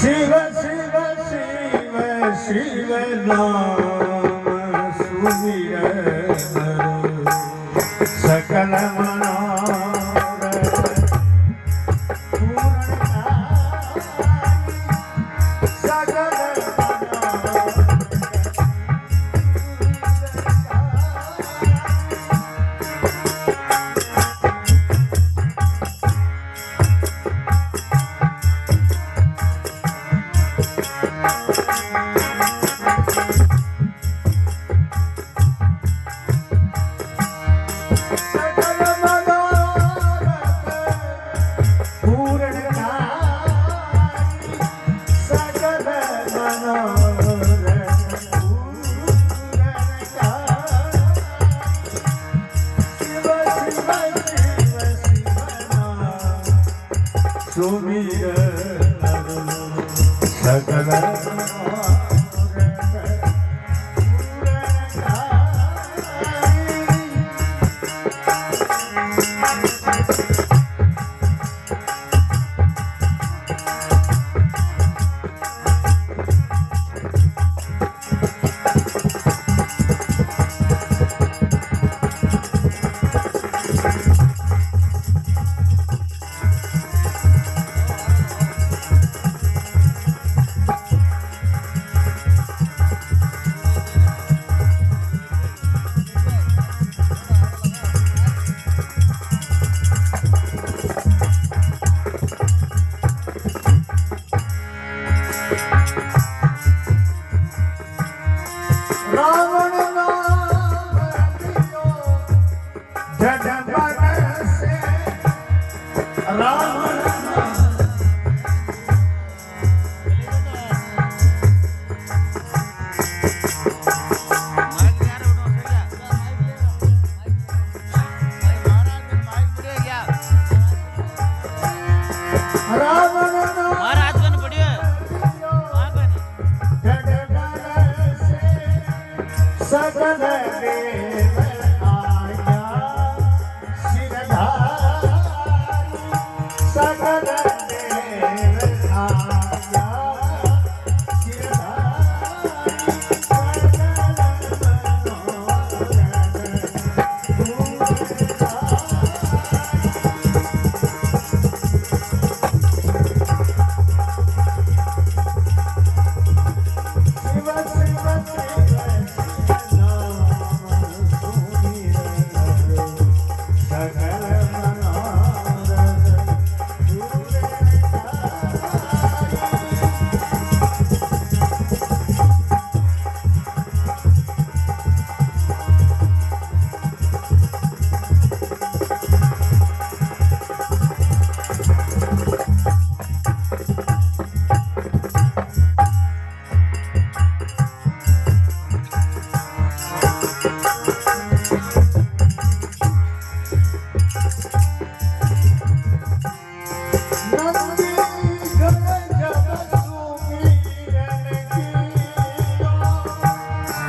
शिव शिव शिव शिव नाम सुमिर सकल Shagala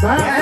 Bye.